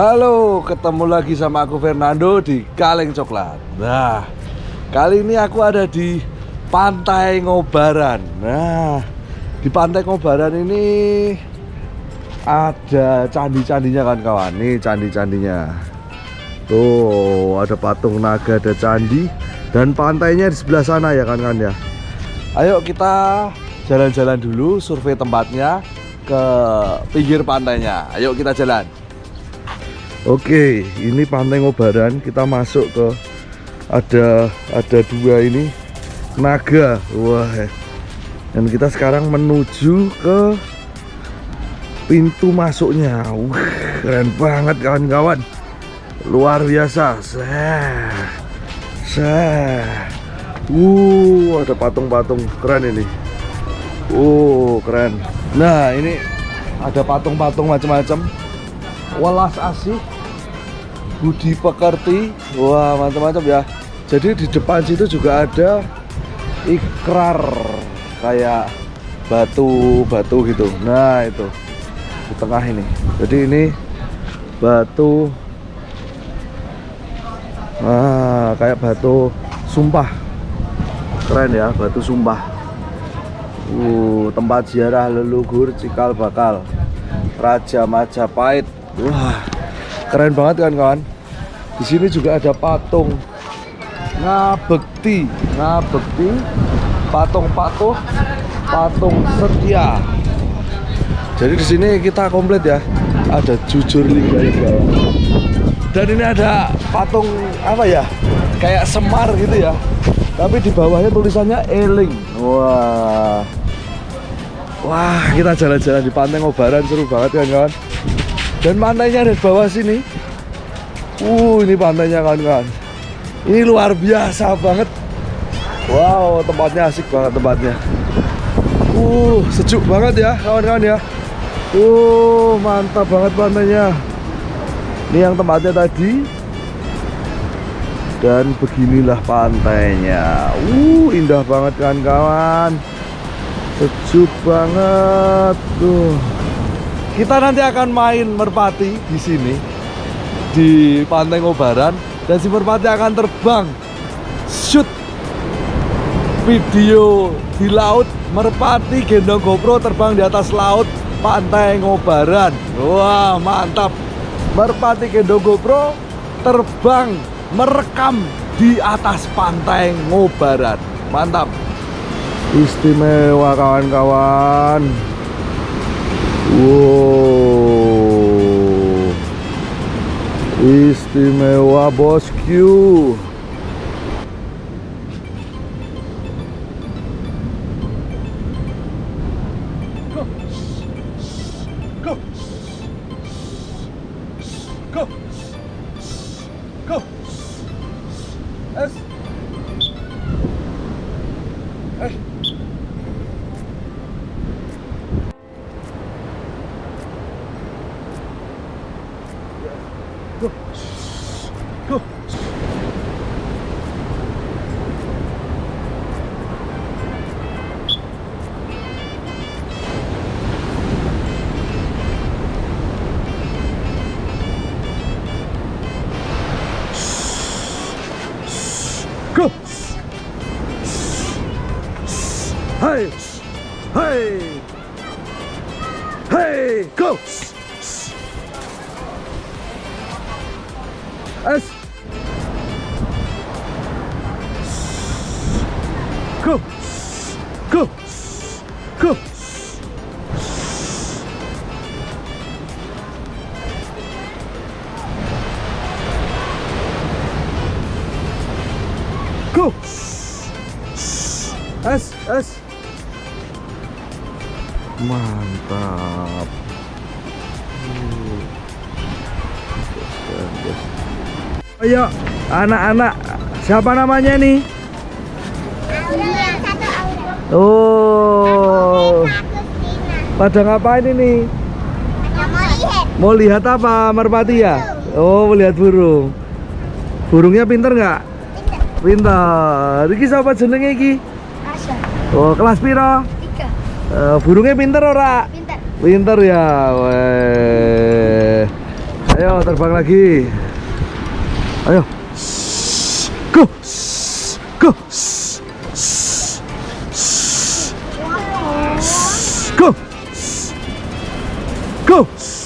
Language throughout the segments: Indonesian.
Halo, ketemu lagi sama aku Fernando di Kaleng Coklat. Nah, kali ini aku ada di Pantai Ngobaran. Nah, di Pantai Ngobaran ini ada candi-candinya kan kawan. Nih candi-candinya. Tuh, ada patung naga, ada candi dan pantainya di sebelah sana ya kan kan ya. Ayo kita jalan-jalan dulu survei tempatnya ke pinggir pantainya. Ayo kita jalan. Oke, ini Pantai Ngobaran. Kita masuk ke ada ada dua ini naga. Wah. Dan kita sekarang menuju ke pintu masuknya. Wah, keren banget kawan-kawan. Luar biasa. Seh. Seh. Uh, ada patung-patung keren ini. Uh, keren. Nah, ini ada patung-patung macam-macam welas asih budi pekerti. Wah mantap-mantap ya. Jadi di depan situ juga ada ikrar kayak batu-batu gitu. Nah itu. Di tengah ini. Jadi ini batu. Nah kayak batu sumpah. Keren ya batu sumpah. Uh tempat ziarah leluhur cikal bakal. Raja Majapahit Wah, keren banget kan kawan. Di sini juga ada patung ngabekti, ngabekti, patung patuh, patung setia. Jadi di sini kita komplit ya. Ada jujur lingga Dan ini ada patung apa ya? Kayak semar gitu ya. Tapi di bawahnya tulisannya Eling. Wah. Wah, kita jalan-jalan di pantai Ngobaran seru banget kan kawan dan pantainya ada di bawah sini. Uh ini pantainya kawan-kawan. Ini luar biasa banget. Wow tempatnya asik banget tempatnya. Uh sejuk banget ya kawan-kawan ya. Uh mantap banget pantainya. Ini yang tempatnya tadi. Dan beginilah pantainya. Uh indah banget kawan-kawan. Sejuk banget tuh kita nanti akan main merpati di sini di Pantai Ngobaran dan si merpati akan terbang shoot video di laut merpati gendong GoPro terbang di atas laut Pantai Ngobaran wah mantap. Merpati gendong GoPro terbang merekam di atas Pantai Ngobaran mantap. Istimewa kawan-kawan Wow Istimewa bosku Hey! S. Go. Go. Go. Go. S. S. Mantap. Uh, just, uh, just. Ayo, anak-anak, siapa namanya nih? Oh, pada ngapain ini? Mau lihat apa, Merpati ya? Oh, melihat burung. Burungnya pinter nggak? Pinter. Iki siapa jenenge iki? Oh, kelas piro? Uh, burungnya pinter ora? Pinter. Pinter ya. Weh. Ayo terbang lagi. Go. Go. Go. Go. Go.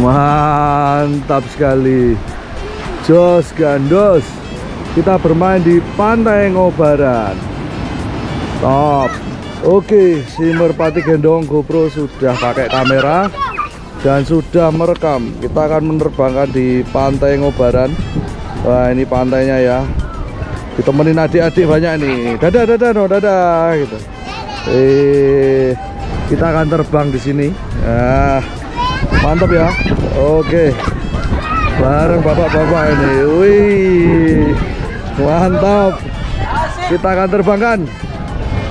Mantap sekali. Jos gandos. Kita bermain di Pantai Ngobaran. Top. Oke, si Merpati Gendong GoPro sudah pakai kamera dan sudah merekam. Kita akan menerbangkan di Pantai Ngobaran. Wah, ini pantainya ya. Ditemenin adik-adik banyak nih. Dadah, dadah, no, dadah gitu. Eh, kita akan terbang di sini. Ah, mantap ya. Oke. Bareng bapak-bapak ini. Wih. Mantap. Kita akan terbangkan.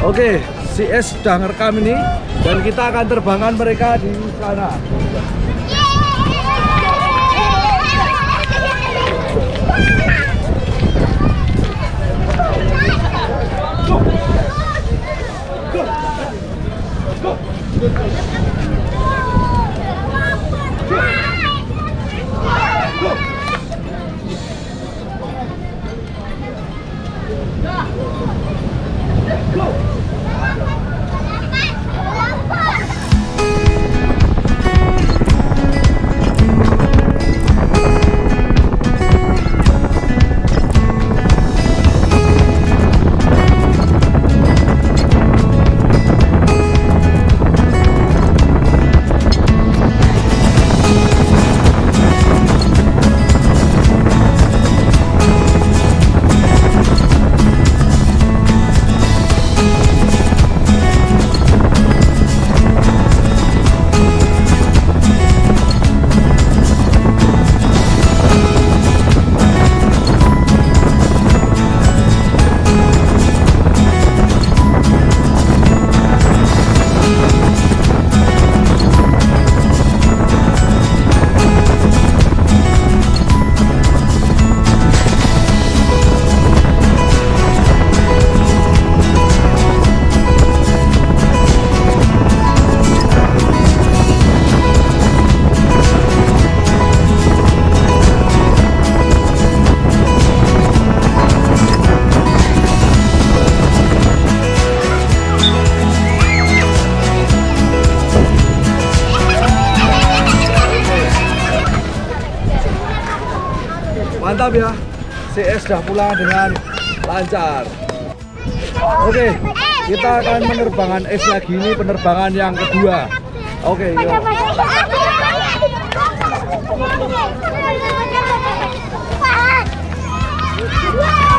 Oke, si S sudah ngerekam ini dan kita akan terbangkan mereka di sana. mantap ya. CS sudah pulang dengan lancar. Oke kita akan penerbangan es lagi. Ini penerbangan yang kedua. Oke yuk. Wow!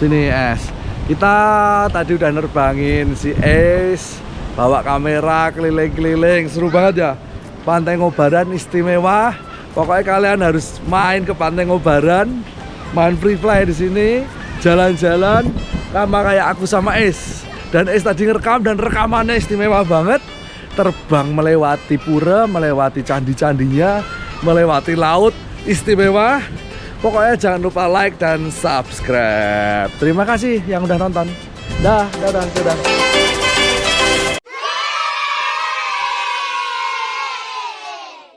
Sini es. Kita tadi udah nerbangin si Es, bawa kamera keliling-keliling, seru banget ya. Pantai Ngobaran istimewa. Pokoknya kalian harus main ke Pantai Ngobaran, main free fly di sini, jalan-jalan sama kayak aku sama Es. Dan Es tadi ngerekam dan rekamannya istimewa banget. Terbang melewati pura, melewati candi-candinya, melewati laut, istimewa. Pokoknya jangan lupa like dan subscribe. Terima kasih yang udah nonton. Dah, dah, dah, dah.